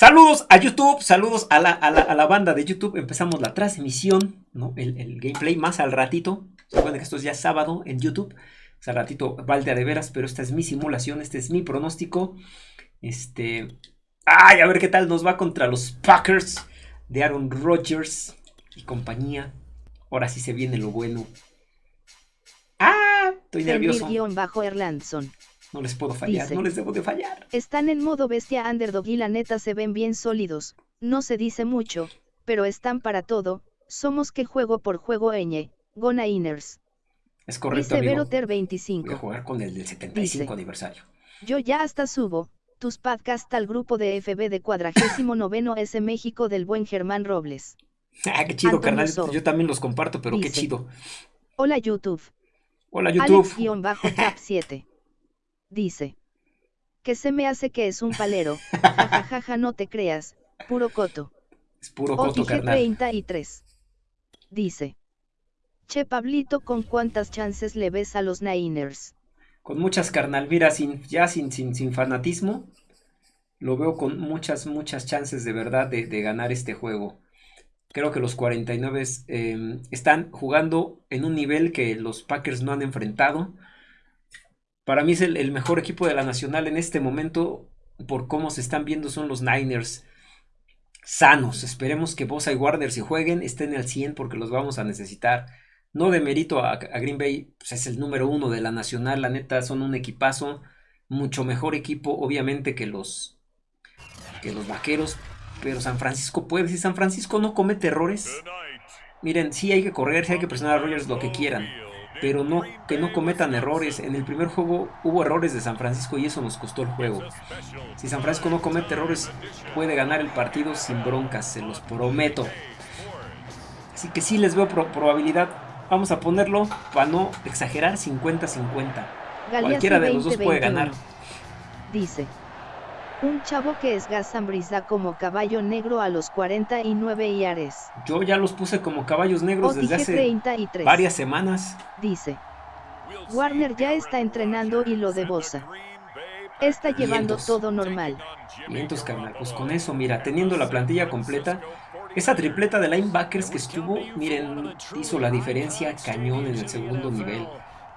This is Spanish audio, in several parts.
Saludos a YouTube, saludos a la, a la, banda de YouTube. Empezamos la transmisión, ¿no? El, gameplay más al ratito. Recuerden que esto es ya sábado en YouTube. O sea, al ratito valde de veras, pero esta es mi simulación, este es mi pronóstico. Este. Ay, a ver qué tal nos va contra los Packers de Aaron Rodgers y compañía. Ahora sí se viene lo bueno. ¡Ah! Estoy nervioso. bajo Erlandson. No les puedo fallar, no les debo de fallar. Están en modo bestia underdog y la neta se ven bien sólidos. No se dice mucho, pero están para todo. Somos que juego por juego eñe. Gona Inners. Es correcto, amigo. Ter 25. Voy a jugar con el del 75 aniversario. Yo ya hasta subo tus podcasts al grupo de FB de cuadragésimo noveno S México del buen Germán Robles. Ah, qué chido, carnal. Yo también los comparto, pero qué chido. Hola YouTube. Hola YouTube. Alex-7 dice. Que se me hace que es un palero. Jajajaja, no te creas. Puro coto. Es puro coto, carnal. 33. Dice. Che Pablito, ¿con cuántas chances le ves a los Niners? Con muchas, carnal. Mira, sin, ya sin, sin, sin fanatismo, lo veo con muchas, muchas chances de verdad de, ganar este juego. Creo que los 49 em, están jugando en un nivel que los Packers no han enfrentado. Para mí es el, mejor equipo de la Nacional en este momento. Por cómo se están viendo son los Niners sanos. Esperemos que Bosa y Warner si jueguen estén al 100 porque los vamos a necesitar. No de mérito a, Green Bay, pues es el número uno de la Nacional. La neta son un equipazo. Mucho mejor equipo obviamente que los, que los Vaqueros. Pero San Francisco puede. Si San Francisco no comete errores. Miren, sí hay que correr, sí hay que presionar a Rogers lo que quieran pero no que no cometan errores. En el primer juego hubo errores de San Francisco y eso nos costó el juego. Si San Francisco no comete errores, puede ganar el partido sin broncas, se los prometo. Así que sí les veo probabilidad. Vamos a ponerlo para no exagerar 50-50. Cualquiera de los dos puede ganar. Dice. Un chavo que es Gazambrisa como caballo negro a los 49 yares. Yo ya los puse como caballos negros desde hace varias semanas. Dice. Warner ya está entrenando y lo de Bosa. Está llevando todo normal. Vientos, carnal. Pues con eso, mira, teniendo la plantilla completa, esa tripleta de linebackers que estuvo, miren, hizo la diferencia cañón en el segundo nivel.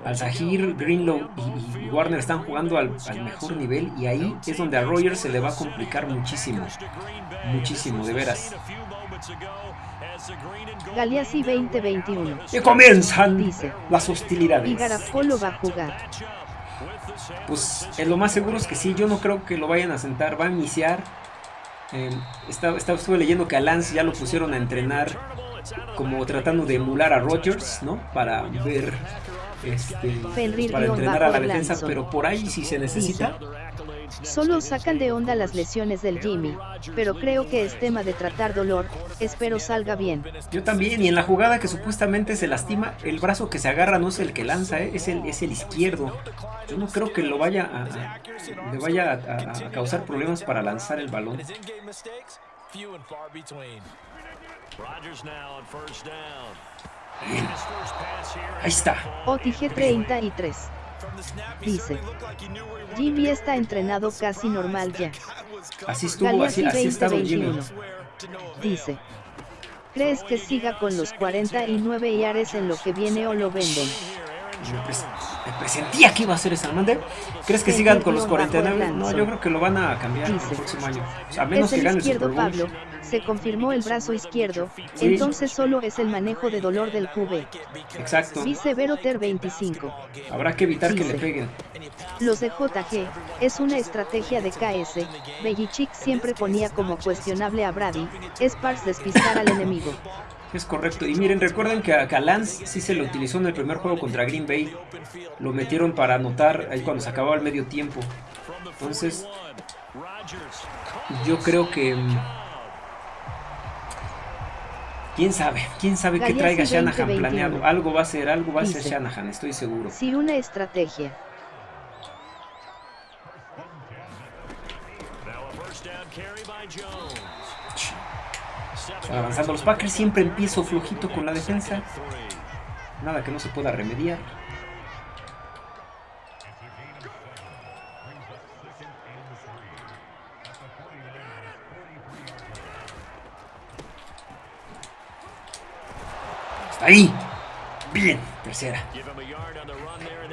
Al-Zahir, Greenlow y, Warner están jugando al, mejor nivel y ahí es donde a Rogers se le va a complicar muchísimo. Muchísimo, de veras. Galeazzi 2021. Y comienzan las hostilidades. Y Garafolo va a jugar. Pues en lo más seguro es que sí, yo no creo que lo vayan a sentar, va a iniciar. Eh, estuve leyendo que a Lance ya lo pusieron a entrenar como tratando de emular a Rogers, ¿no? Para ver este, para entrenar a la defensa, pero por ahí si se necesita. Solo sacan de onda las lesiones del Jimmy, pero creo que es tema de tratar dolor, espero salga bien. Yo también, y en la jugada que supuestamente se lastima, el brazo que se agarra no es el que lanza, ¿eh? es, el, es el izquierdo. Yo no creo que lo vaya a, le vaya a, causar problemas para lanzar el balón. Ahí está. OTG 33. Dice. Jimmy está entrenado casi normal ya. Así estuvo, así, así Jimmy. Dice. ¿Crees que siga con los 49 yares en lo que viene o lo venden? Me, presentía que iba a ser esa mande. ¿Crees que sigan con los 49? No, yo creo que lo van a cambiar el próximo año. a menos que gane el Pablo, se confirmó el brazo izquierdo, entonces solo es el manejo de dolor del QB. Exacto. Dice Veroter 25. Habrá que evitar que le peguen. Los de JG, es una estrategia de KS, Belichick siempre ponía como cuestionable a Brady, es para despistar al enemigo. Es correcto. Y miren, recuerden que a, Lance sí se lo utilizó en el primer juego contra Green Bay. Lo metieron para anotar ahí cuando se acababa el medio tiempo. Entonces, yo creo que... Mm, ¿Quién sabe? ¿Quién sabe qué traiga Shanahan planeado? Algo va a ser, algo va a ser Shanahan, estoy seguro. Sí, una estrategia. Son avanzando los Packers. Siempre empiezo flojito con la defensa. Nada que no se pueda remediar. Está ahí. Bien, tercera.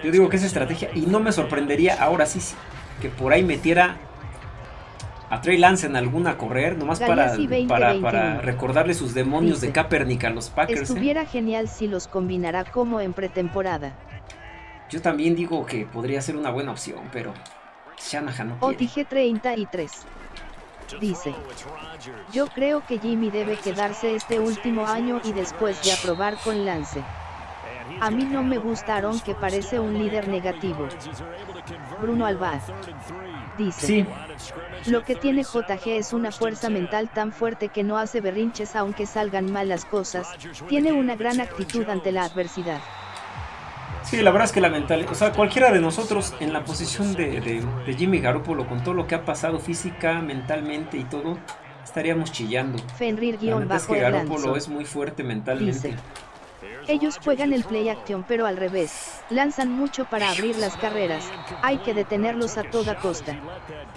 Yo digo que es estrategia y no me sorprendería ahora sí, sí que por ahí metiera a Trey Lance en alguna correr, nomás para, para, recordarle sus demonios de Kaepernick a los Packers. ¿eh? Estuviera genial si los combinara como en pretemporada. Yo también digo que podría ser una buena opción, pero Shanahan no quiere. OTG 33. Dice, yo creo que Jimmy debe quedarse este último año y después de aprobar con Lance. A mí no me gustaron que parece un líder negativo. Bruno Albaz. Dice. Sí. Lo que tiene JG es una fuerza mental tan fuerte que no hace berrinches aunque salgan mal las cosas, tiene una gran actitud ante la adversidad. Sí, la verdad es que la mentalidad, o sea, cualquiera de nosotros en la posición de, Jimmy Garoppolo, con todo lo que ha pasado física, mentalmente y todo, estaríamos chillando. Fenrir-bajo es Garoppolo es muy fuerte mentalmente. Ellos juegan el play action pero al revés, lanzan mucho para abrir las carreras, hay que detenerlos a toda costa.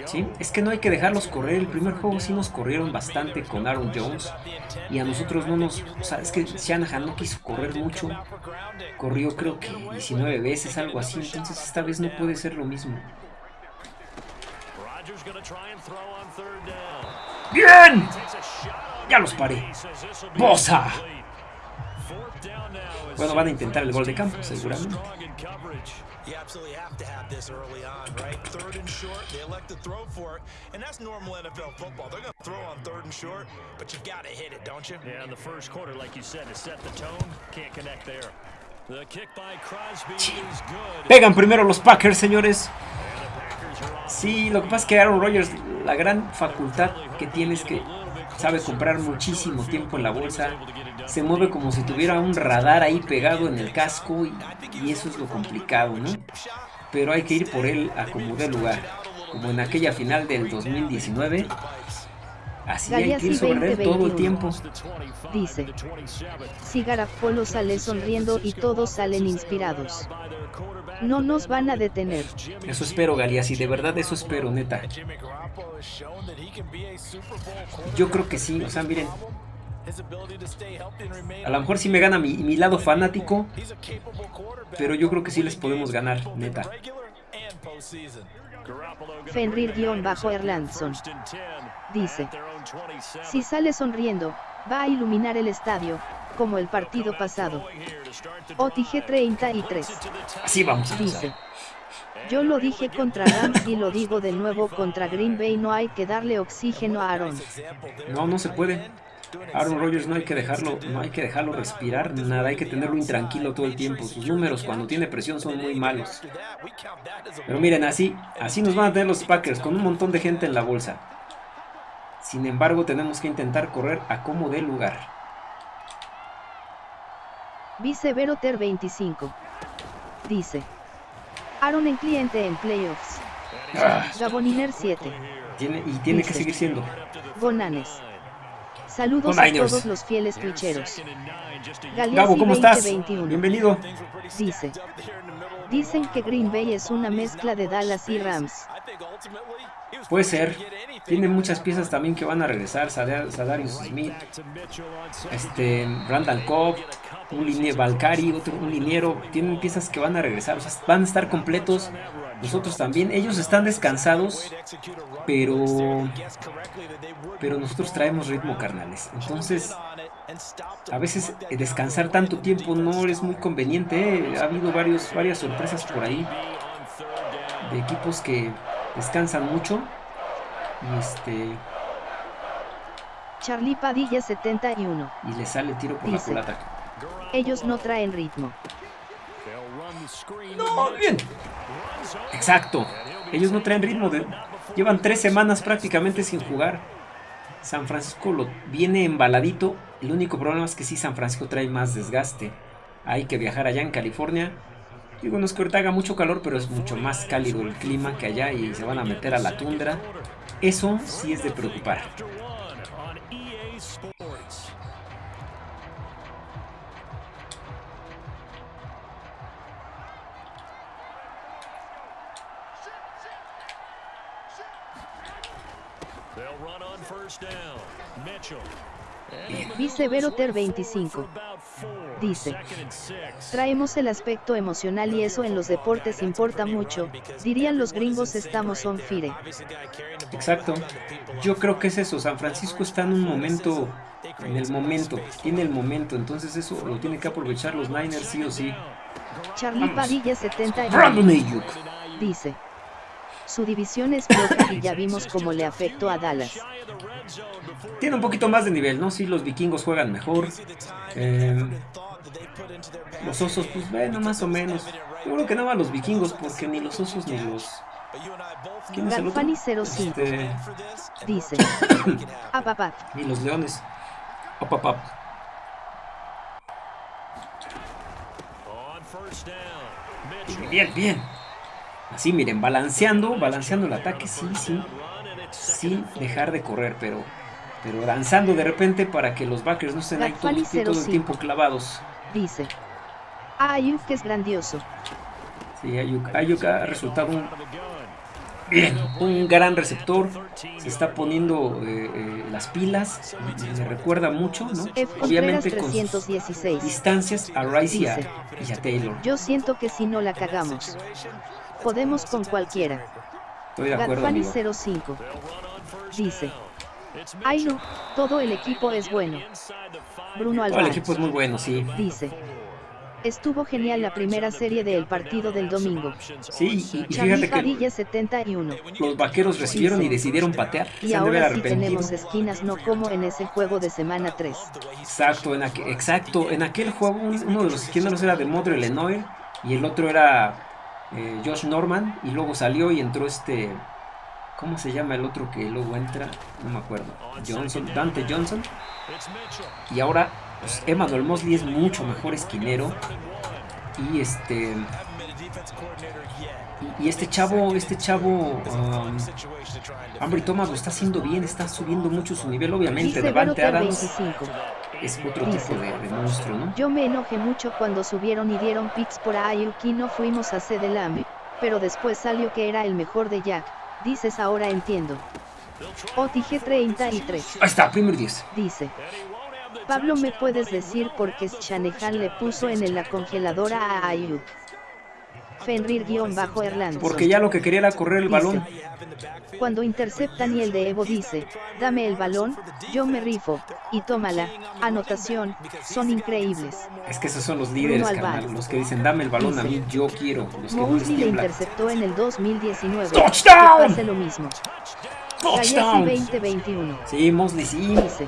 Sí, es que no hay que dejarlos correr, el primer juego sí nos corrieron bastante con Aaron Jones y a nosotros no nos, o sea, es que Shanahan no quiso correr mucho, corrió creo que 19 veces, algo así, entonces esta vez no puede ser lo mismo. ¡Bien! Ya los paré. ¡Bosa! Bueno, van a intentar el gol de campo, seguramente. You absolutely have to have this early on, right? Third and short, they elect to throw for it, and that's normal NFL football. They're going to throw on third and short, but you got to hit it, don't you? Yeah, in the first quarter, like you said, to set the tone, can't connect there. The kick by Crosby is good. Pegan primero los Packers, señores. Sí, lo que pasa es que Aaron Rodgers, la gran facultad que tiene es que sabe comprar muchísimo tiempo en la bolsa, se mueve como si tuviera un radar ahí pegado en el casco y, eso es lo complicado, ¿no? Pero hay que ir por él a como de lugar, como en aquella final del 2019. Así hay que ir sobre él todo el tiempo. Dice, si Garafolo sale sonriendo y todos salen inspirados. No nos van a detener. Eso espero, Galiasi, de verdad eso espero, neta. Yo creo que sí, o sea, miren. A lo mejor sí me gana mi, mi lado fanático, pero yo creo que sí les podemos ganar, neta. Fenrir-Erlandson dice, si sale sonriendo, va a iluminar el estadio, como el partido pasado. OTG 33. Así vamos Dice. Yo lo dije contra Rams y lo digo de nuevo contra Green Bay, no hay que darle oxígeno a Aaron. No, no se puede. Aaron Rodgers no hay que dejarlo, no hay que dejarlo respirar, nada, hay que tenerlo intranquilo todo el tiempo. Sus números cuando tiene presión son muy malos. Pero miren, así, así nos van a tener los Packers con un montón de gente en la bolsa. Sin embargo, tenemos que intentar correr a como dé lugar. Viceveroter 25. Dice. Aaron en cliente en playoffs. Ah. Gaboniner 7. Tiene, y tiene que seguir siendo. Gonanes. Saludos a todos los fieles clicheros. Gabo, ¿cómo estás? Bienvenido. Dice. Dicen que Green Bay es una mezcla de Dallas y Rams. Puede ser. Tiene muchas piezas también que van a regresar. Sadarius Smith, este, Randall Cobb, un liniero Valcari, otro, un liniero. Tienen piezas que van a regresar. van a estar completos. Nosotros también. Ellos están descansados. Pero. Pero nosotros traemos ritmo, carnales. Entonces. A veces descansar tanto tiempo no es muy conveniente. ¿eh? Ha habido varios, varias sorpresas por ahí. De equipos que descansan mucho. Y este. Charlie Padilla 71. Y le sale tiro por la culata. Ellos no traen ritmo. No, bien. Exacto. Ellos no traen ritmo. De... Llevan tres semanas prácticamente sin jugar. San Francisco lo viene embaladito. El único problema es que sí, San Francisco trae más desgaste. Hay que viajar allá en California Digo, que ahorita haga mucho calor, pero es mucho más cálido el clima que allá y se van a meter a la tundra. Eso sí es de preocupar. Viceveroter 25. Dice, traemos el aspecto emocional y eso en los deportes importa mucho, dirían los gringos estamos on fire. Exacto, yo creo que es eso, San Francisco está en un momento, en el momento, tiene el momento, entonces eso lo tiene que aprovechar los Niners sí o sí. Charlie Padilla 70 Brandon dice, su división es floja y ya vimos cómo le afectó a Dallas. Tiene un poquito más de nivel, ¿no? Sí, los vikingos juegan mejor. Eh, los osos, pues bueno, más o menos. Yo creo que no van los vikingos porque ni los osos ni los... ¿Quién es el otro? Galfani 05 Este, dice, ni los leones. Op, op, op. Bien, bien. Así, miren, balanceando, balanceando el ataque, sí, sí. Sin dejar de correr, pero, pero danzando de repente para que los backers no estén ahí todo, todo el 05. tiempo clavados. dice, Ayuk que es grandioso. Sí, Ayuk, Ayuk ha resultado un, bien, un gran receptor. Se está poniendo eh, eh, las pilas. Me recuerda mucho, ¿no? F. Obviamente con sus 316. distancias a Rice y a, y a Taylor. Yo siento que si no la cagamos, podemos con cualquiera. Estoy de acuerdo, Gadfani amigo. 05 dice, ay no, todo el equipo es bueno. Bruno Todo el Alvarez equipo es muy bueno, sí. dice, estuvo genial la primera serie del partido del domingo. Sí, y, fíjate que Padilla 71. los vaqueros recibieron y decidieron patear. Y Se ahora sí tenemos esquinas no como en ese juego de semana 3. Exacto, en, aquel, exacto, en aquel juego un- uno de los esquineros era de Modre Lenoir y el otro era eh, Josh Norman y luego salió y entró este, ¿cómo se llama el otro que luego entra? No me acuerdo. Johnson, Dante Johnson. Y ahora pues, Emmanuel Mosley es mucho mejor esquinero y este y, y este chavo, este chavo um, Ambry Thomas lo está haciendo bien, está subiendo mucho su nivel, obviamente. Dice Devante Adams 25. es otro Dice. tipo de, de monstruo, ¿no? Yo me enojé mucho cuando subieron y dieron picks por Ayuk y no fuimos a Cedelam, pero después salió que era el mejor de Jack. Dices ahora entiendo. OTG 33 Ahí está, primer 10. dice. Pablo, ¿me puedes decir por qué Shanahan le puso en la congeladora a Ayuk? Fenrir-Erlandson. Porque ya lo que quería era correr el balón. Cuando interceptan y el de Evo dice, dame el balón, yo me rifo, y tómala, anotación, son increíbles. Es que esos son los líderes, carnal. Los que dicen, dame el balón a mí, yo quiero. Los Mosley le interceptó en el 2019. ¡Touchdown! Pase lo mismo. ¡Touchdown! 2021 Sí, Mosley, sí. dice,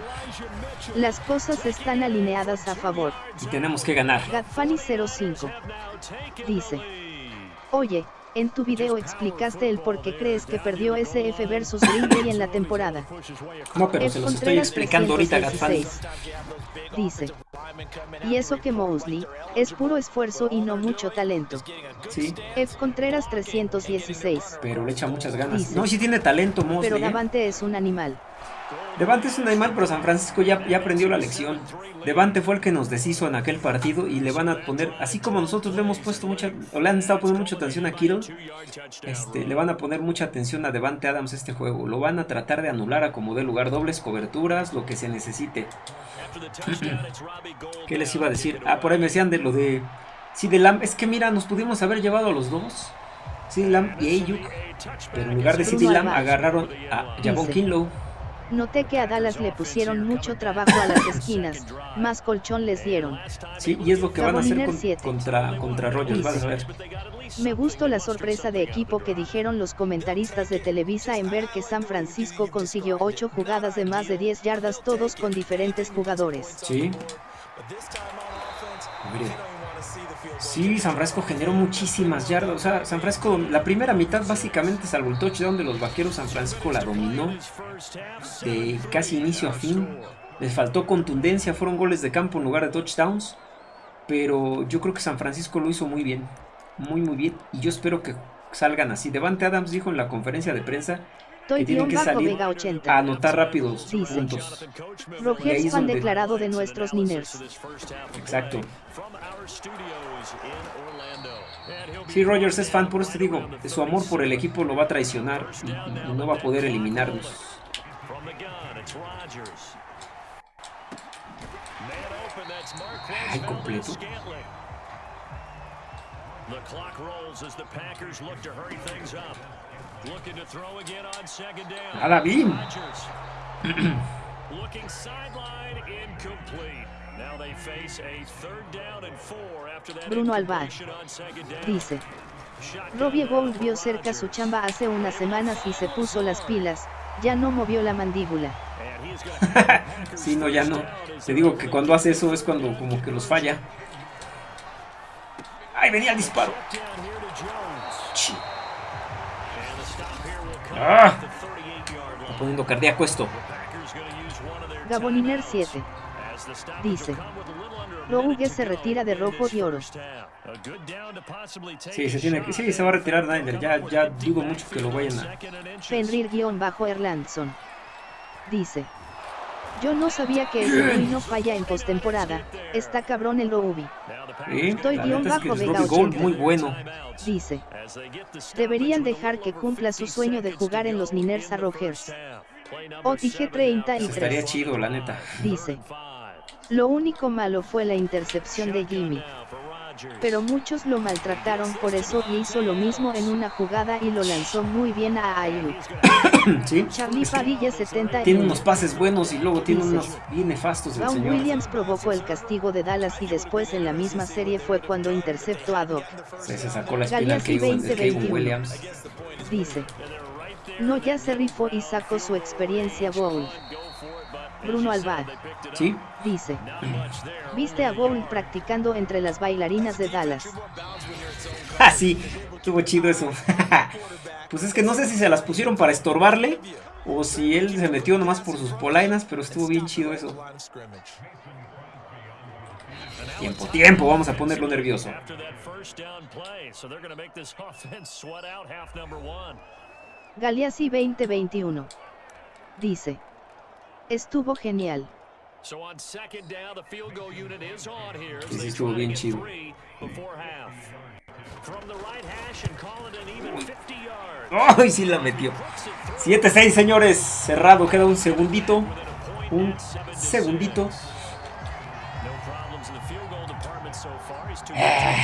las cosas están alineadas a favor. Y tenemos que ganar. Gadfani 05 dice, oye, en tu video explicaste el por qué crees que perdió SF versus Green Bay en la temporada. No, pero F. se los estoy explicando ahorita, Gatfani. 316 Dice, y eso que Mosley, es puro esfuerzo y no mucho talento. Sí, F. Contreras 316 pero le echa muchas ganas. Dice. No, sí tiene talento, Pero Mosley. ¿eh? Davante es un animal. Devante es un animal, pero San Francisco ya, ya aprendió la lección. Devante fue el que nos deshizo en aquel partido y le van a poner, así como nosotros le hemos puesto mucha, o le han estado poniendo mucha atención a Kittle, este, le van a poner mucha atención a Devante Adams este juego. Lo van a tratar de anular a como dé lugar, dobles coberturas, lo que se necesite. ¿Qué les iba a decir? Ah, por ahí me decían de lo de CD Lamb. Es que mira, nos pudimos haber llevado a los dos. CD Lamb y Ayuk. Pero en lugar de Bruno Lamb agarraron a Javon. Kinlow. Noté que a Dallas le pusieron mucho trabajo a las esquinas, más colchón les dieron. Sí, y es lo que van a hacer Gaboniner con- 7. contra, contra Rogers, vas a ver. Me gustó la sorpresa de equipo que dijeron los comentaristas de Televisa en ver que San Francisco consiguió 8 jugadas de más de 10 yardas todos con diferentes jugadores. Sí. Mire. Sí, San Francisco generó muchísimas yardas. O sea, San Francisco, la primera mitad básicamente, salvo el touchdown de los vaqueros, San Francisco la dominó de casi inicio a fin. Les faltó contundencia, fueron goles de campo en lugar de touchdowns. Pero yo creo que San Francisco lo hizo muy bien. Muy, muy bien. Y yo espero que salgan así. Devante Adams dijo en la conferencia de prensa Toy que tienen que salir Vega a 80. anotar rápidos Dice. puntos. Rogers es fan donde- declarado de nuestros Niners. Exacto. Sí, Rogers es fan, por eso te digo, su amor por el equipo lo va a traicionar y, y- y no va a poder eliminarnos. Ay, completo. The clock rolls as the Packers look to hurry things up. Looking to throw again on second down. A la BIM. Looking sideline incomplete. Now they face a third down and four after that Bruno Alvar dice. Robbie Gould vio cerca su chamba hace unas semanas y se puso las pilas, ya no movió la mandíbula. sí, no, ya no. Te digo que cuando hace eso es cuando como que los falla. ¡Ay, venía el disparo! ¡Ah! Está poniendo cardíaco esto. Gaboniner 7. Dice. Rouge se retira de rojo y oro. Sí, se tiene que, sí, se va a retirar Niner. Ya, ya dudo mucho que lo vayan a. Fenrir-Erlandson. Dice. Yo no sabía que ese no falla en postemporada. Está cabrón el Roubi. Estoy guion bajo es Vega Gold, muy bueno. Dice. Deberían dejar que cumpla su sueño de jugar en los Niners a Rogers. OTG 33. Estaría chido, la neta. Dice. Lo único malo fue la intercepción de Jimmy. Pero muchos lo maltrataron por eso y hizo lo mismo en una jugada y lo lanzó muy bien a Ayuk. ¿Sí? Charlie Padilla 70 Tiene unos pases buenos y luego tiene unos bien nefastos el señor. Williams provocó el castigo de Dallas y después en la misma serie fue cuando interceptó a Doc. se sacó la espina de Williams. Dice. No ya se rifó y sacó su experiencia Bowl. Bruno Alvar. ¿Sí? Dice. ¿Viste a Gould practicando entre las bailarinas de Dallas? Ah, sí, estuvo chido eso. pues es que no sé si se las pusieron para estorbarle o si él se metió nomás por sus polainas, pero estuvo bien chido eso. Tiempo, tiempo, vamos a ponerlo nervioso. Galeazzi 2021. Dice. Estuvo genial. Estuvo bien chido. ¡Ay, sí la metió! 7-6, señores. Cerrado, queda un segundito. Un segundito. Eh,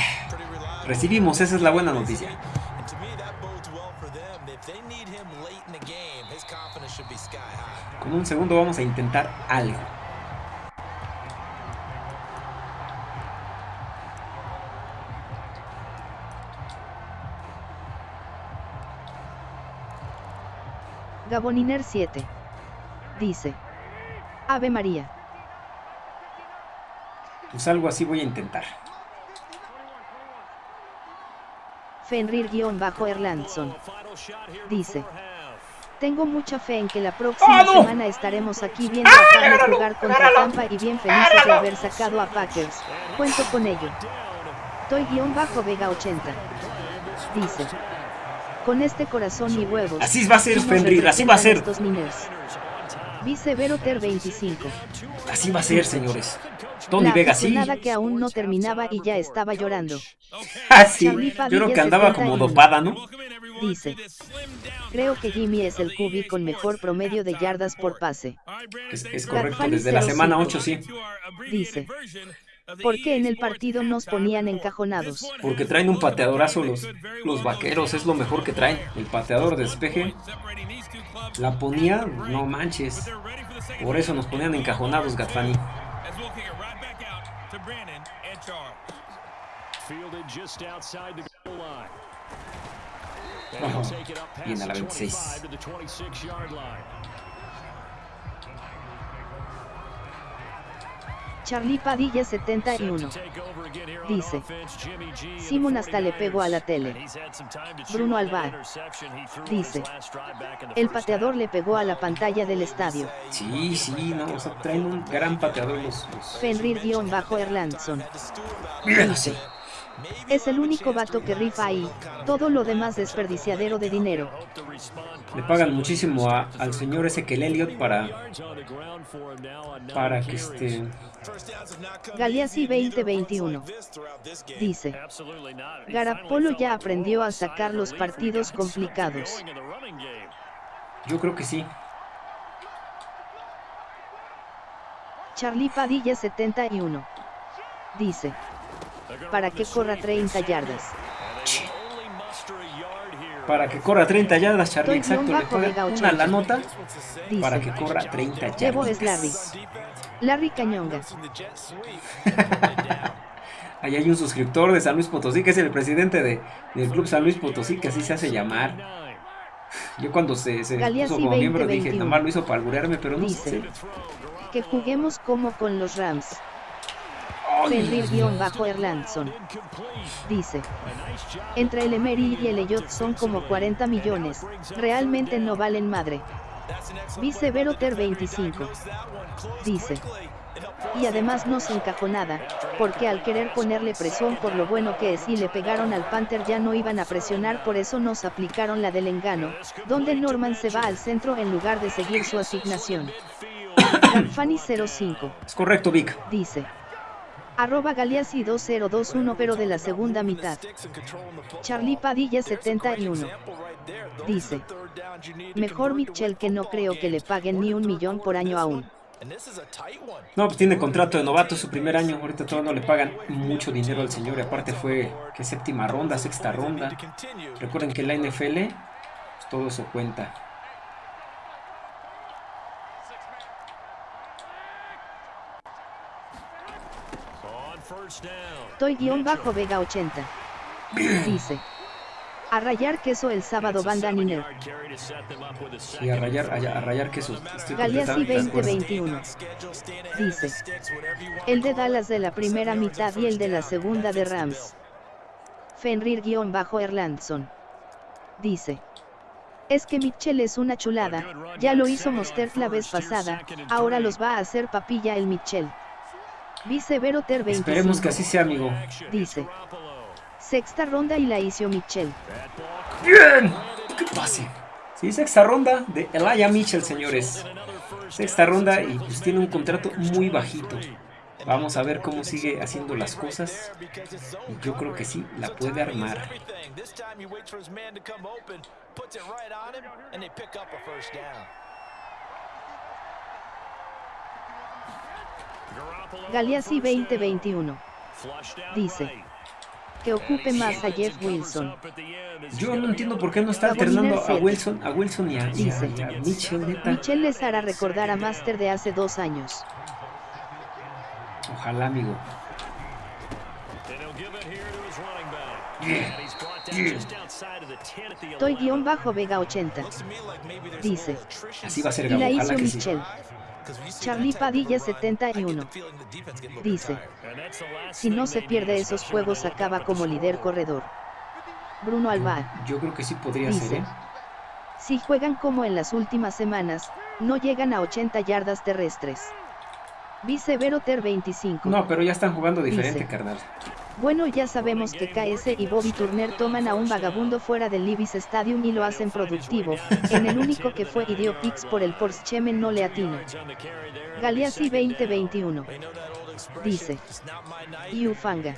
recibimos, esa es la buena noticia. Con un segundo vamos a intentar algo. Gaboniner 7. Dice. Ave María. Pues algo así voy a intentar. Fenrir-Erlandson. Dice. Tengo mucha fe en que la próxima ¡Ah, semana estaremos aquí viendo a Carlos jugar contra Tampa y bien felices de haber sacado a Packers. Cuento con ello. Toy guion bajo Vega 80. Dice. Con este corazón y huevos. Así va a ser, Fenrir, así va a ser. Vice Veroter 25. Así va a ser, señores. Tony Vega, sí. nada que aún no terminaba y ya estaba llorando. Ah, sí. Yo creo que andaba como dopada, ¿no? Dice. Creo que Jimmy es el QB con mejor promedio de yardas por pase. Es, correcto, desde la semana 8 sí. Dice. ¿Por qué en el partido nos ponían encajonados? Porque traen un pateadorazo los, los vaqueros, es lo mejor que traen. El pateador de despeje. La ponía, no manches. Por eso nos ponían encajonados, Gatfani. Viene a la 26. Charlie Padilla 71. Dice. Simon hasta le pegó a la tele. Bruno Alvar. Dice. El pateador le pegó a la pantalla del estadio. Sí, sí, no, o sea, traen un gran pateador los... los... Fenrir-Erlandson. No sé. Es el único vato que rifa ahí, todo lo demás desperdiciadero de dinero. Le pagan muchísimo al señor Ezequiel Elliot para para que este Galeazzi 2021 dice Garapolo ya aprendió a sacar los partidos complicados. Yo creo que sí. Charlie Padilla 71 Dice. Para que corra 30 yardas. Para que corra 30 yardas, Charlie, Estoy exacto. Le Vega una 80. la nota Dice. para que corra 30 Llevo es Larry. yardas. Larry Cañonga. Ahí hay un suscriptor de San Luis Potosí, que es el presidente de, del Club San Luis Potosí, que así se hace llamar. Yo cuando se, se puso como miembro dije, 2021. nomás lo hizo para alburearme, pero no Dice. sé. Que juguemos como con los Rams. Ay, Fenrir-Erlandson. Dice. Entre el Emery y el Elliot son como 40 millones. Realmente no valen madre. Vice Veroter 25. Dice. Y además no se encajó nada, porque al querer ponerle presión por lo bueno que es y le pegaron al Panther ya no iban a presionar por eso nos aplicaron la del engano, donde Norman se va al centro en lugar de seguir su asignación. Fanny 05. Es correcto, Vic. Dice. Arroba Galeazzi 2021 pero de la segunda mitad. Charlie Padilla 71. Dice. Mejor Mitchell que no creo que le paguen ni un millón por año aún. No, pues tiene contrato de novato su primer año. Ahorita todavía no le pagan mucho dinero al señor. Y aparte fue que séptima ronda, sexta ronda. Recuerden que la NFL pues, todo eso cuenta. Toy guion bajo Vega 80. Dice. A rayar queso el sábado banda Niner. Y a rayar, a, a rayar queso. Galeazzi completamente de acuerdo. 2021. Dice. El de Dallas de la primera mitad y el de la segunda de Rams. Fenrir-Erlandson. Dice. Es que Mitchell es una chulada, ya lo hizo Mostert la vez pasada, ahora los va a hacer papilla el Mitchell. Vice Veroter 25. Esperemos que así sea, amigo. Dice. Sexta ronda y la hizo Mitchell. ¡Bien! ¿Qué pase? Sí, sexta ronda de Elijah Mitchell, señores. Sexta ronda y pues tiene un contrato muy bajito. Vamos a ver cómo sigue haciendo las cosas. Y yo creo que sí, la puede armar. Galeazzi 2021. Dice. Que ocupe más a Jeff Wilson. Yo no entiendo por qué no está alternando a Wilson, a Wilson y a, a- y a Mitchell, neta. Mitchell les hará recordar a Master de hace dos años. Ojalá, amigo. Toy guion bajo Vega 80. Dice. Así va a ser Y la hizo sí. Charlie Padilla 71. Dice. Si no se pierde esos juegos acaba como líder corredor. Bruno Alba. Yo creo que sí podría Dice. ser, ¿eh? Si juegan como en las últimas semanas, no llegan a 80 yardas terrestres. Vice Veroter 25. No, pero ya están jugando diferente, Dice. carnal. Bueno, ya sabemos que KS y Bobby Turner toman a un vagabundo fuera del Libis Stadium y lo hacen productivo. En el único que fue y dio picks por el Porsche Chemen no le atino. Galeazzi 2021. Dice. Y Ufanga.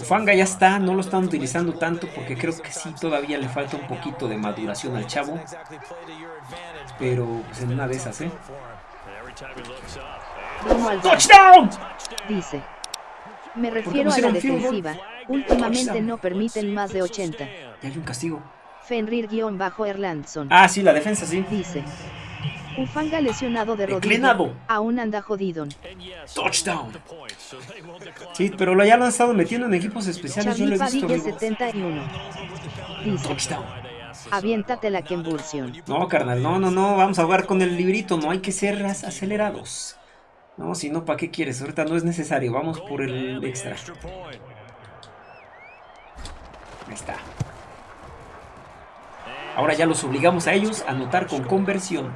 Ufanga ya está, no lo están utilizando tanto porque creo que sí todavía le falta un poquito de maduración al chavo. Pero pues en una de esas, ¿eh? ¡Touchdown! Dice. Me refiero a la defensiva. Últimamente no permiten más de 80. Y hay un castigo. Fenrir-Erlandson. Ah, sí, la defensa sí. Dice. Ufanga lesionado de rodilla. Aún anda jodido. Touchdown. Sí, pero lo- ya lo han estado metiendo en equipos especiales. Yo lo he visto, Padilla amigo. 71. Dice. Touchdown. Aviéntate la convulsión. No, carnal, no, no, no, vamos a jugar con el librito, no hay que ser acelerados. No, si no, ¿para qué quieres? Ahorita no es necesario, vamos por el extra. Ahí está. Ahora ya los obligamos a ellos a anotar con conversión.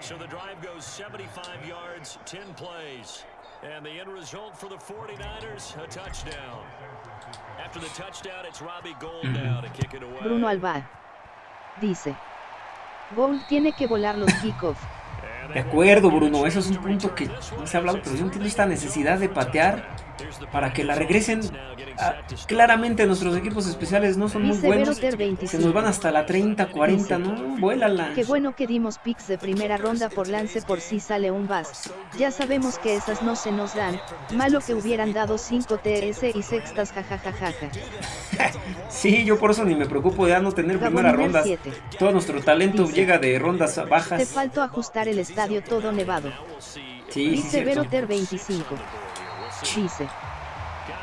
So the drive goes 75 yards, 10 plays. And the end result for the 49ers, a touchdown. After the touchdown, it's Robbie Gold now to kick it away. Bruno Alba. Dice. Gould tiene que volar los kickoff. De acuerdo, Bruno, eso es un punto que no se ha hablado, pero yo entiendo esta necesidad de patear para que la regresen. Ah, claramente nuestros equipos especiales no son muy buenos. Se nos van hasta la 30, 40, no, vuélala. Qué bueno que dimos picks de primera ronda por lance por si sale un bas. Ya sabemos que esas no se nos dan. Malo que hubieran dado 5 TS y sextas jajajajaja. sí, yo por eso ni me preocupo de no tener primera ronda. Todo nuestro talento llega de rondas bajas. Te faltó ajustar el estadio todo nevado. Sí, Dice Veroter 25. Dice.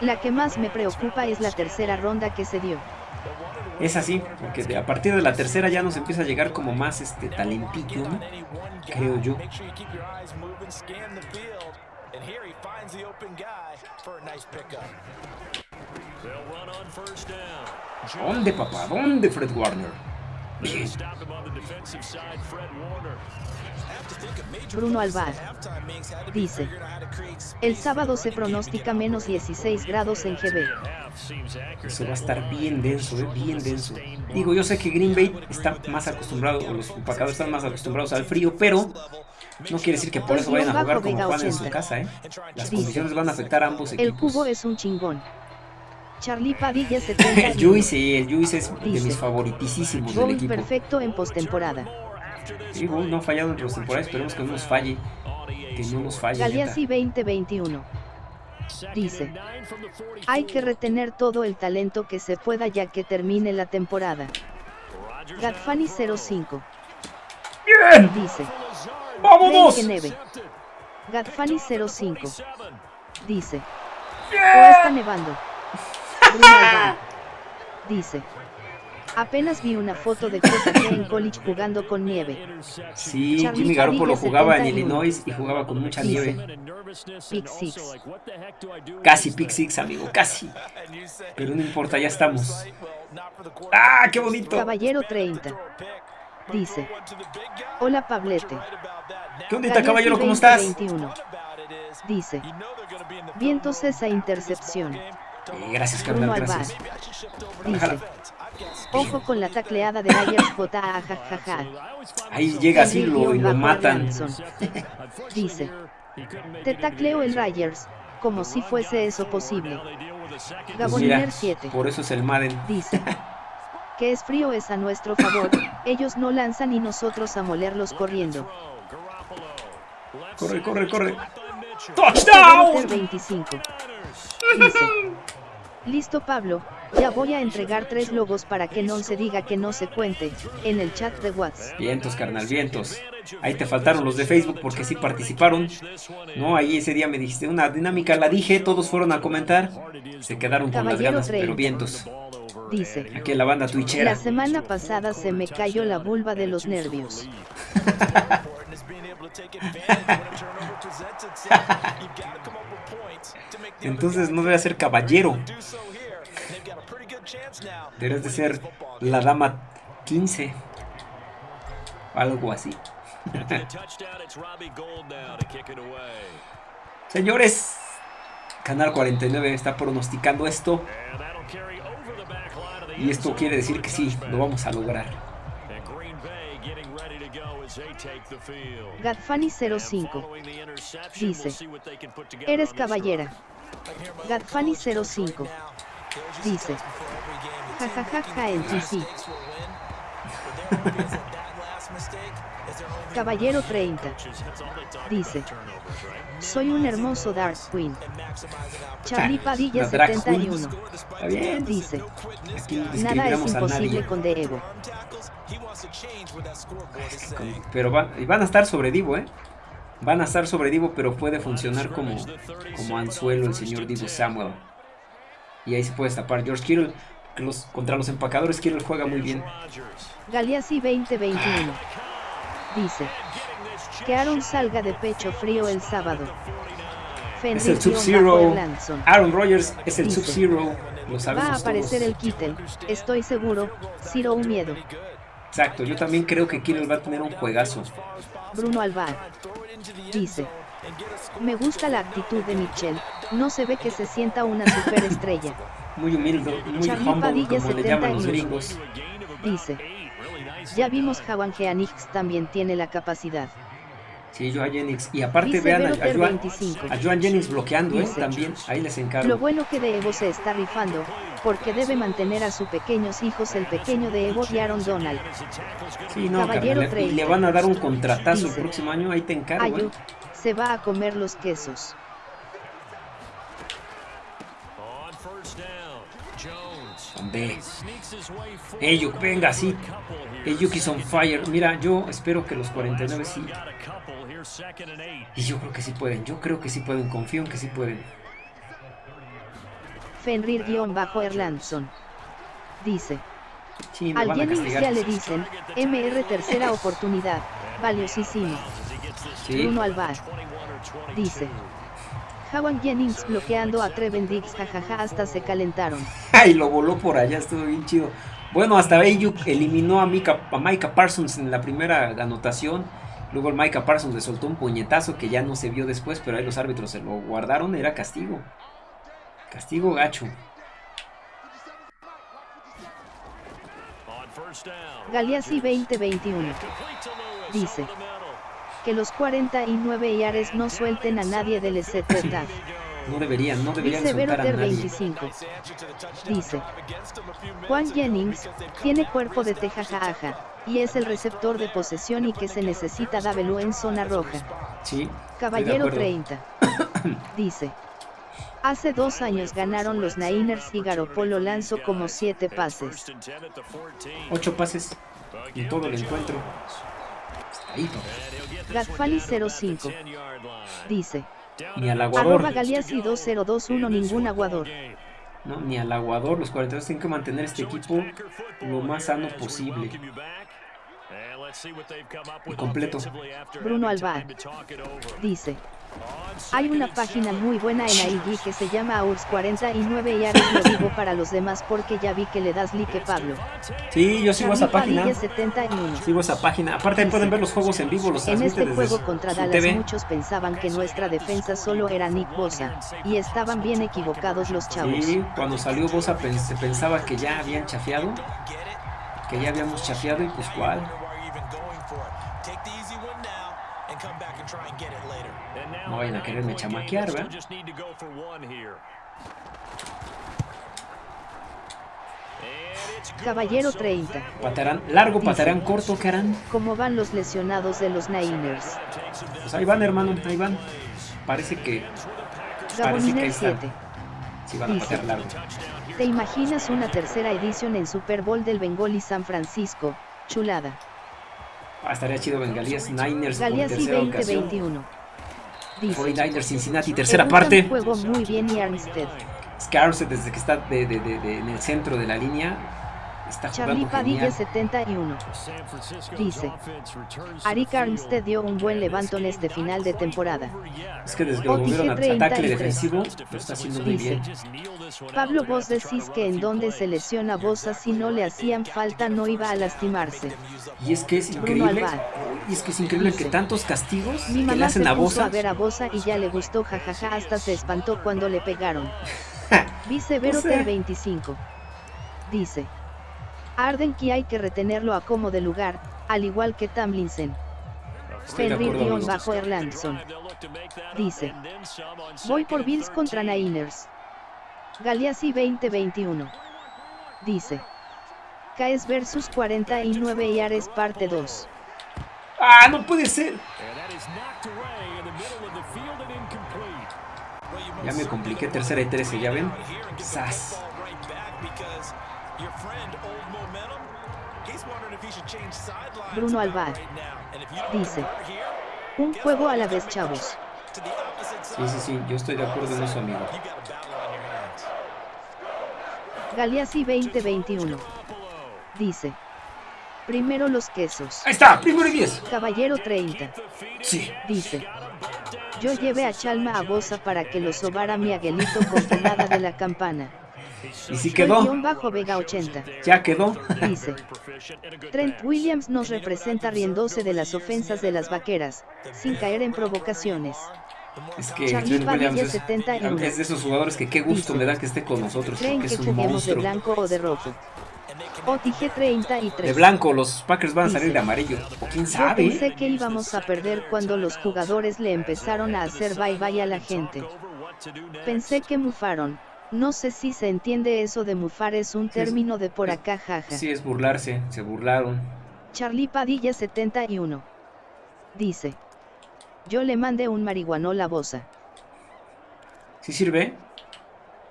La que más me preocupa es la tercera ronda que se dio. Es así, porque a partir de la tercera ya nos empieza a llegar como más este talentillo, ¿no? Creo yo. ¿Dónde, papá? ¿Dónde, Fred Warner? Bruno Alvar dice, el sábado se pronostica menos 16 grados en GB. Eso va a estar bien denso, ¿eh? bien denso. Digo, yo sé que Green Bay está más acostumbrado, o los empacadores están más acostumbrados al frío, pero no quiere decir que por eso vayan a jugar como juegan en su casa, ¿eh? Las condiciones van a afectar a ambos equipos. El cubo es un chingón. Charlie Padilla 70. el Juice, el Juice es de mis favoritísimos del equipo. perfecto en postemporada. Sí, no ha fallado en postemporada, esperemos que no nos falle. Que no nos falle. Galeazzi 2021. Dice, hay que retener todo el talento que se pueda ya que termine la temporada. Gatfani 05. Bien. Dice, vámonos. Gatfani 05. Dice, o está nevando. Dice. Apenas vi una foto de José en college jugando con nieve. Sí, Jimmy Garoppolo jugaba en Illinois y jugaba con mucha nieve. Pick six. Casi pick six, amigo, casi. Pero no importa, ya estamos. ¡Ah, qué bonito! Caballero 30. Dice. Hola, Pablete. ¿Qué onda, caballero? ¿Cómo estás? 21. Dice. Vientos esa intercepción. Eh, gracias, carnal, gracias. Dice, ojo con la tacleada de Ryers J. Ahí llega así lo, y lo matan. Dice, te tacleo el Ryers, como si fuese eso posible. Gaboniner 7. Por eso es el Madden. Dice, que es frío es a nuestro favor, ellos no lanzan y nosotros a molerlos corriendo. Corre, corre, corre. ¡Touchdown! 25. Dice, listo Pablo, ya voy a entregar tres logos para que no se diga que no se cuente, en el chat de WhatsApp. Vientos, carnal, vientos. Ahí te faltaron los de Facebook porque sí participaron. No, ahí ese día me dijiste una dinámica, la dije, todos fueron a comentar. Se quedaron con las ganas, pero vientos. Dice, aquí la banda twitchera. La semana pasada se me cayó la vulva de los nervios. Entonces no debe ser caballero. Debes de ser la dama 15. Algo así. Señores, Canal 49 está pronosticando esto. Y esto quiere decir que sí, lo vamos a lograr. Gadfani 05 dice, eres caballera. Gadfani 05 dice, jajajaja en TC. Caballero 30 dice, soy un hermoso Dark Queen. Charlie Padilla 71 dice, nada es imposible con Diego. Pero van, van a estar sobre Divo, ¿eh? Van a estar sobre Divo, pero puede funcionar como, como anzuelo el señor Divo Samuel. Y ahí se puede tapar George Kittle. Los, contra los empacadores Kittle juega muy bien. Galeazzi 2021 dice que Aaron salga de pecho frío el sábado. es el Sub-Zero. Aaron Rodgers es el Sub-Zero. Va a aparecer el Kittle, estoy seguro, Zero un miedo. Exacto, yo también creo que Kittle va a tener un juegazo. Bruno Alvar dice, me gusta la actitud de Michelle, no se ve que se sienta una superestrella. Muy humilde, muy humble, como le llaman los gringos. Dice, ya vimos Jawan Geanix también tiene la capacidad. Sí, Joan Jennings. Y aparte vean a, a, Joan, a, Joan, Jennings bloqueando, ¿eh? También, ahí les encargo. Lo bueno que de Evo se está rifando, porque debe mantener a sus pequeños hijos, el pequeño de Evo y Aaron Donald. Sí, no, Caballero carnal, le van a dar un contratazo el próximo año, ahí te encargo. ¿eh? se va a comer los quesos. Hombre. Ayuk, venga, sí. Ayuk is on fire. Mira, yo espero que los 49 sí. Y yo creo que sí pueden. Yo creo que sí pueden. Confío en que sí pueden. Fenrir-Erlandson. Dice. Sí, Al ya le dicen, MR tercera oportunidad, valiosísimo. Sí. Bruno Alvar. Dice. Jawan Jennings bloqueando a Treven Dix, jajaja, hasta se calentaron. Ay, lo voló por allá, estuvo bien chido. Bueno, hasta Ayuk eliminó a, Mika, a Micah Parsons en la primera anotación. Luego el Micah Parsons le soltó un puñetazo que ya no se vio después, pero ahí los árbitros se lo guardaron, era castigo. Castigo gacho. Galeazzi 2021. Dice que los 49 Yares no suelten a nadie del SZ. No deberían, no deberían soltar a nadie. 25. Dice. Juan Jennings, tiene cuerpo de tejajaja, y es el receptor de posesión y que se necesita Davelu en zona roja. Sí. Caballero 30. Dice. Hace dos años ganaron los Niners y Garopolo lanzó como siete pases. Ocho pases y todo el encuentro. Gafali 05. Dice. Ni al aguador. Arroba Galeazzi 2021 ningún aguador. No, ni al aguador. Los 42 tienen que mantener este equipo lo más sano posible. Y completo. Bruno Alvar. Dice. Hay una página muy buena en AIG que se llama AURS49 y ahora lo digo para los demás porque ya vi que le das like Pablo. Sí, yo sigo esa página. Sigo esa página. Aparte pueden ver los juegos en vivo, los En este juego contra Dallas muchos pensaban que nuestra defensa solo era Nick Bosa, y estaban bien equivocados los chavos. Sí, cuando salió Bosa se pensaba que ya habían chafiado, que ya habíamos chafiado y pues cuál. No vayan a quererme chamaquear, ¿verdad? Caballero 30. Patarán, largo, patarán corto, ¿qué harán? ¿Cómo van los lesionados de los Niners? Pues ahí van, hermano, ahí van. Parece que. Parece que ahí 7. Sí, van a patear largo. ¿Te imaginas una tercera edición en Super Bowl del Bengal y San Francisco? Chulada. Ah, estaría chido Bengalías Niners Galías por tercera 2021. Dice, 49ers Cincinnati, tercera parte. juego muy bien y Armstead. Armstead desde que está de, de, de, en el centro de la línea Está Charlie Padilla 71. Dice. Arik Armstead dio un buen levantón este final de temporada. Es que desde ataque defensivo, lo está haciendo muy Dice, bien. Pablo vos decís que en donde se lesiona Bosa si no le hacían falta no iba a lastimarse. Y es que es increíble. Y es que es increíble Dice, que tantos castigos Mi que le hacen se a Bosa. a ver a Bosa y ya le gustó jajaja hasta se espantó cuando le pegaron. Vicevero o sea... 25. Dice. Arden que hay que retenerlo a como de lugar, al igual que Tamlinsen. Fenrir-Erlandson. Dice. Voy por Bills contra Niners. Galeazzi 2021. Dice. Caes versus 49 y Ares parte 2. ¡Ah, no puede ser! Ya me compliqué, tercera y 13, ¿ya ven? ¡Sas! Bruno Alvar. Dice. Un juego a la vez, chavos. Sí, sí, sí, yo estoy de acuerdo en eso, amigo. Galeazzi 2021. Dice. Primero los quesos. Ahí está, primero y 10. Caballero 30. Sí. Dice. Yo llevé a Chalma a Bosa para que lo sobara mi aguelito con pelada de la campana. Y si quedó. Bajo Vega 80. Ya quedó. Dice. Trent Williams nos representa riéndose de las ofensas de las vaqueras, sin caer en provocaciones. Es que Williams es, es, de esos jugadores que qué gusto Dice, me da que esté con nosotros. ¿Creen que es un juguemos monstruo. de blanco o de rojo? OTG 33. De blanco, los Packers van a salir de amarillo. O quién Yo sabe. pensé que íbamos a perder cuando los jugadores le empezaron a hacer bye bye a la gente. Pensé que mufaron. No sé si se entiende eso de mufar es un Sí, es- término de por acá jaja. Sí, es burlarse, se burlaron. Charlie Padilla 71. Dice. Yo le mandé un marihuanol a Bosa. ¿Sí sirve?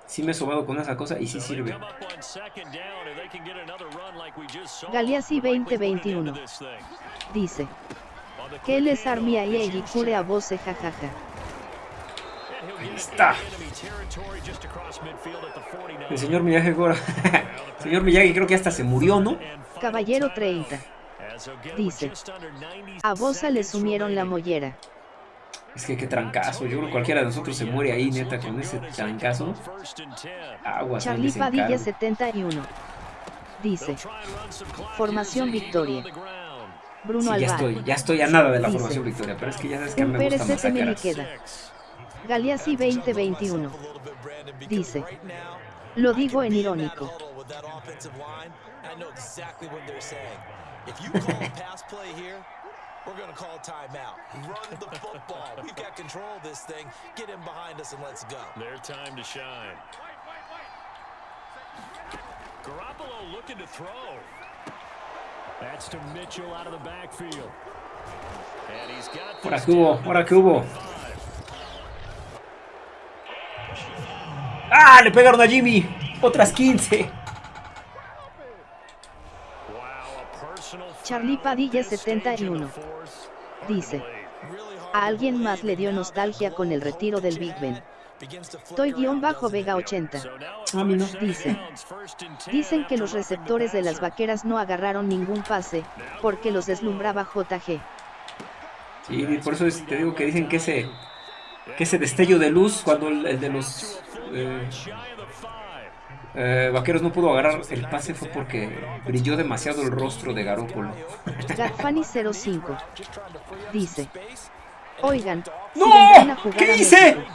Sí me he sobado con esa cosa y sí sirve. Galeazzi 2021. Dice. Que les armia y y cure a Bose jajaja. Ahí está. El señor Miyagi ahora. señor Miyagi creo que hasta se murió, ¿no? Caballero 30. Dice. A Bosa le sumieron la mollera. Es que qué trancazo. Yo creo que cualquiera de nosotros se muere ahí, neta, con ese trancazo. Aguas, Charlie Padilla encargo. 71. Dice. Formación Victoria. Bruno Sí, ya estoy, ya estoy a nada de la Dice. formación victoria, pero es que ya sabes que a mí me gusta me masacrar. queda. Galeazzi 2021. Dice. Lo digo en irónico. If you call a pass play here, we're going to call timeout. Run the football. We've got control of this thing. Get him behind us and let's go. Their time to shine. Garoppolo looking to throw. That's to Mitchell out of the backfield. And he's got Ahora que hubo, ahora que hubo. ¡Ah! Le pegaron a Jimmy. Otras 15. Wow, a personal Charlie Padilla this stage in the 71. fourth. Dice. A alguien más le dio nostalgia con el retiro del Big Ben. had begins to flicker Toy guion out, bajo doesn't it? Vega 80. So now A mí no. Dice. Dicen que los receptores de las vaqueras no agarraron ningún pase, porque los deslumbraba JG. Sí, y por eso es- te digo que dicen que ese, que ese destello de luz cuando el, el de los eh, eh, vaqueros no pudo agarrar el pase fue porque brilló demasiado el rostro de Garópolo. Gadfani 05. Dice. Oigan, ¡No! ¿Qué a hice? México,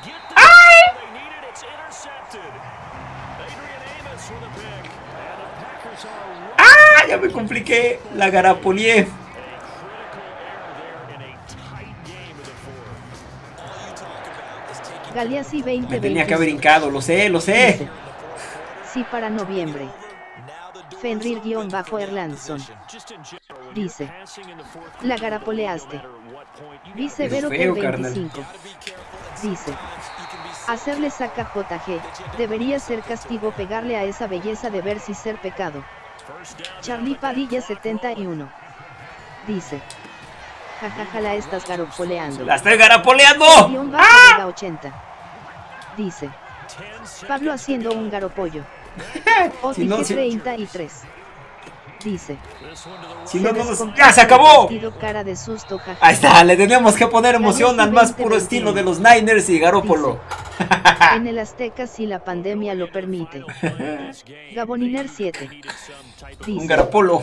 ¡Ah! Ya me compliqué. La Garapolié. Galeazzi Me 2020. tenía que haber hincado, lo sé, lo sé. Sí para noviembre. Fenrir-Erlandson. Dice. La garapoleaste. Vi severo feo, por carnal. 25. Dice. Hacerle saca JG. Debería ser castigo pegarle a esa belleza de ver si ser pecado. Charlie Padilla 71. Dice. Jajaja la estás garopoleando. ¡La estoy bajo Vega 80. Dice. Pablo haciendo un garopollo. Si no, OTG si- 33. Dice. Si no, no nos- descompuso ¡Ya se acabó! partido, cara de susto, jaja. Ahí está, le teníamos que poner emoción al más puro 20, estilo de los Niners y Garópolo. En el Azteca si la pandemia lo permite. Gaboniner 7. Un. Garopolo.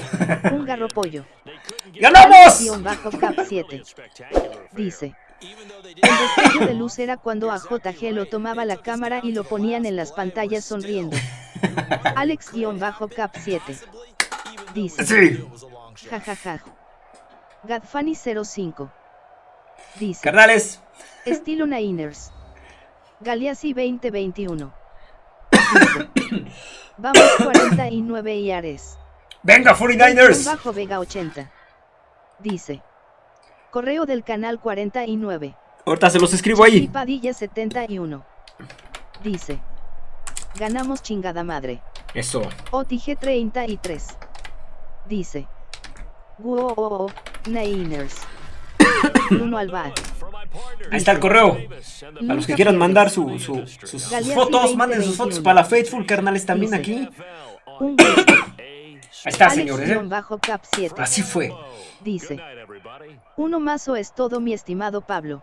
Un garropollo. ¡Ganamos! Bajo cap 7. Dice. El destello de luz era cuando a JG lo tomaba la cámara y lo ponían en las pantallas sonriendo. Alex-Cap 7. Dice. Sí. Jajaja. Gadfani 05. Dice. Carnales, Estilo Niners. Galeazzi 2021. Dice. Vamos 49 y Ares. venga 49ers. Bajo Vega 80. Dice. Correo del canal 49. Ahorita se los escribo ahí. Padilla 71. Dice. Ganamos chingada madre. Eso. OTG 33. Dice. Wow, Niners. Bruno Alvar. Ahí está el correo. A los que quieran mandar su- su- sus, sus fotos, manden sus 2021. fotos para la Faithful, carnales, también aquí. Un. Ahí está, señores. ¿eh? Alex-Cap 7. Así fue. Dice. Uno más o es todo mi estimado Pablo.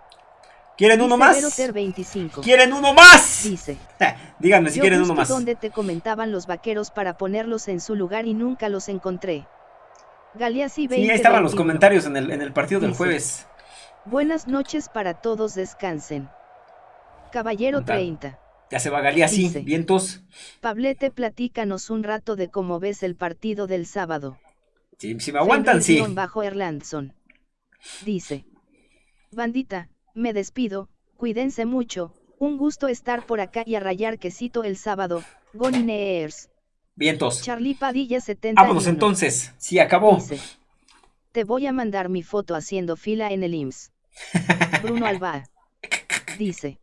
¿Quieren uno más? Veroter 25. ¿Quieren uno más? Dice. Díganme si Yo quieren uno más. donde te comentaban los vaqueros para ponerlos en su lugar y nunca los encontré. Galeazzi 20. Sí, ahí estaban los comentarios en el, en el partido del jueves. Buenas noches para todos, descansen. Caballero ¿Qué tal? 30. Ya se va Galía, sí, Dice. vientos. Pablete, platícanos un rato de cómo ves el partido del sábado. Sí, si me aguantan, sí. bajo Erlandson. Dice. Bandita, me despido, cuídense mucho, un gusto estar por acá y a rayar quesito el sábado, Gonineers. Vientos. Charlie Padilla 70. Vámonos entonces. Sí, acabó. Dice. Te voy a mandar mi foto haciendo fila en el IMSS. Bruno Alba. Dice.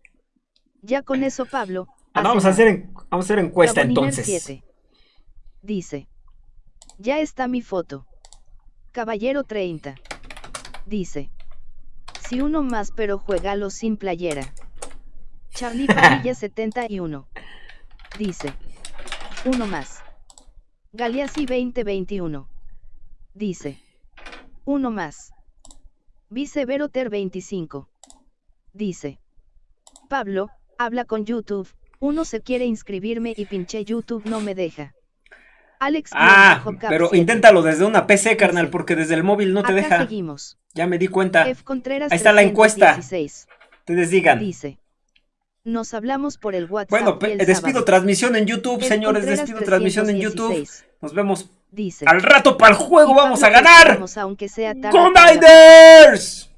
Ya con eso, Pablo. Ah, no, vamos, a hacer, vamos a hacer encuesta entonces. 7. Dice. Ya está mi foto. Caballero 30. Dice. Si uno más pero juégalo sin playera. Charlie Padilla 71. Dice. Uno más. Galeazzi 2021. Dice. Uno más. Viceveroter 25. Dice. Pablo, habla con YouTube. Uno se quiere inscribirme y pinche YouTube no me deja. Alex. Ah, pero inténtalo desde una PC, carnal, porque desde el móvil no te Acá deja. seguimos. Ya me di cuenta. F. Ahí está la encuesta. 316. Ustedes digan. Dice. Nos hablamos por el WhatsApp. Bueno, el despido sábado. transmisión en YouTube, F. señores. Contreras Despido transmisión en YouTube. 316. Nos vemos Dice. al rato para el juego. Vamos a ganar. aunque sea tarde, ¡Con para- Niners!